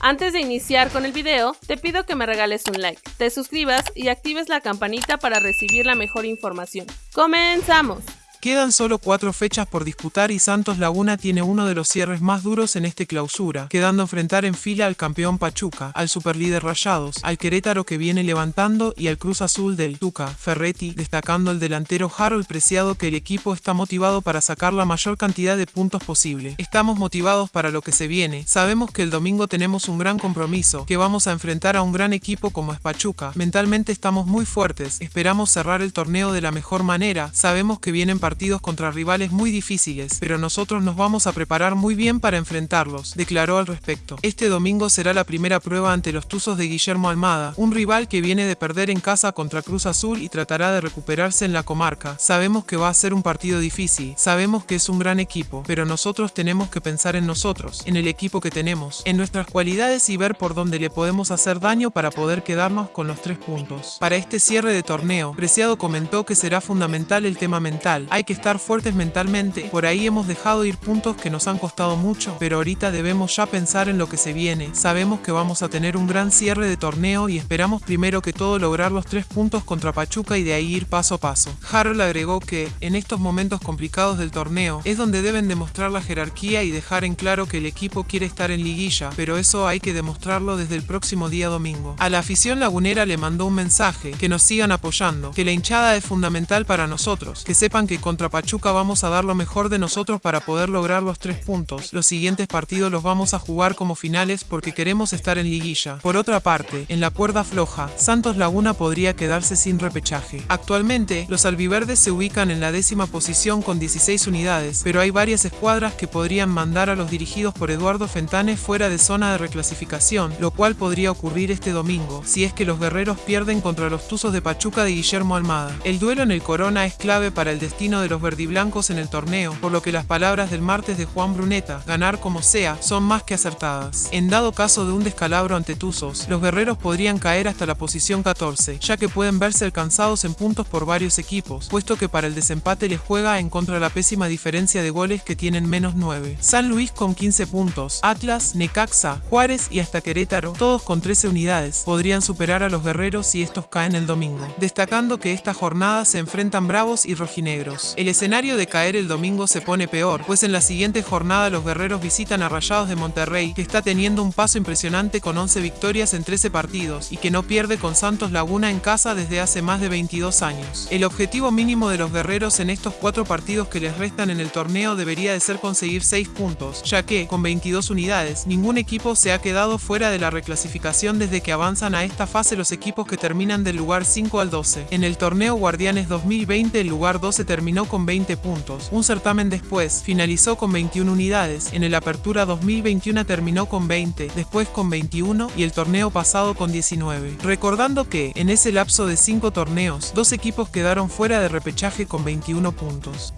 Antes de iniciar con el video, te pido que me regales un like, te suscribas y actives la campanita para recibir la mejor información. ¡Comenzamos! Quedan solo cuatro fechas por disputar y Santos Laguna tiene uno de los cierres más duros en este clausura, quedando enfrentar en fila al campeón Pachuca, al superlíder Rayados, al Querétaro que viene levantando y al Cruz Azul del Tuca, Ferretti, destacando el delantero Harold Preciado que el equipo está motivado para sacar la mayor cantidad de puntos posible. Estamos motivados para lo que se viene, sabemos que el domingo tenemos un gran compromiso, que vamos a enfrentar a un gran equipo como es Pachuca, mentalmente estamos muy fuertes, esperamos cerrar el torneo de la mejor manera, sabemos que vienen partidos contra rivales muy difíciles, pero nosotros nos vamos a preparar muy bien para enfrentarlos, declaró al respecto. Este domingo será la primera prueba ante los Tuzos de Guillermo Almada, un rival que viene de perder en casa contra Cruz Azul y tratará de recuperarse en la comarca. Sabemos que va a ser un partido difícil, sabemos que es un gran equipo, pero nosotros tenemos que pensar en nosotros, en el equipo que tenemos, en nuestras cualidades y ver por dónde le podemos hacer daño para poder quedarnos con los tres puntos. Para este cierre de torneo, Preciado comentó que será fundamental el tema mental, que estar fuertes mentalmente. Por ahí hemos dejado ir puntos que nos han costado mucho, pero ahorita debemos ya pensar en lo que se viene. Sabemos que vamos a tener un gran cierre de torneo y esperamos primero que todo lograr los tres puntos contra Pachuca y de ahí ir paso a paso. Harold agregó que, en estos momentos complicados del torneo, es donde deben demostrar la jerarquía y dejar en claro que el equipo quiere estar en liguilla, pero eso hay que demostrarlo desde el próximo día domingo. A la afición lagunera le mandó un mensaje, que nos sigan apoyando, que la hinchada es fundamental para nosotros, que sepan que contra Pachuca vamos a dar lo mejor de nosotros para poder lograr los tres puntos. Los siguientes partidos los vamos a jugar como finales porque queremos estar en liguilla. Por otra parte, en la cuerda floja, Santos Laguna podría quedarse sin repechaje. Actualmente, los albiverdes se ubican en la décima posición con 16 unidades, pero hay varias escuadras que podrían mandar a los dirigidos por Eduardo Fentanes fuera de zona de reclasificación, lo cual podría ocurrir este domingo, si es que los guerreros pierden contra los Tuzos de Pachuca de Guillermo Almada. El duelo en el Corona es clave para el destino de los verdiblancos en el torneo, por lo que las palabras del martes de Juan Bruneta, ganar como sea, son más que acertadas. En dado caso de un descalabro ante Tuzos, los guerreros podrían caer hasta la posición 14, ya que pueden verse alcanzados en puntos por varios equipos, puesto que para el desempate les juega en contra la pésima diferencia de goles que tienen menos 9. San Luis con 15 puntos, Atlas, Necaxa, Juárez y hasta Querétaro, todos con 13 unidades, podrían superar a los guerreros si estos caen el domingo, destacando que esta jornada se enfrentan bravos y rojinegros. El escenario de caer el domingo se pone peor, pues en la siguiente jornada los guerreros visitan a Rayados de Monterrey, que está teniendo un paso impresionante con 11 victorias en 13 partidos y que no pierde con Santos Laguna en casa desde hace más de 22 años. El objetivo mínimo de los guerreros en estos cuatro partidos que les restan en el torneo debería de ser conseguir 6 puntos, ya que, con 22 unidades, ningún equipo se ha quedado fuera de la reclasificación desde que avanzan a esta fase los equipos que terminan del lugar 5 al 12. En el torneo Guardianes 2020 el lugar 12 terminó con 20 puntos. Un certamen después finalizó con 21 unidades. En el Apertura 2021 terminó con 20, después con 21 y el torneo pasado con 19. Recordando que, en ese lapso de 5 torneos, dos equipos quedaron fuera de repechaje con 21 puntos.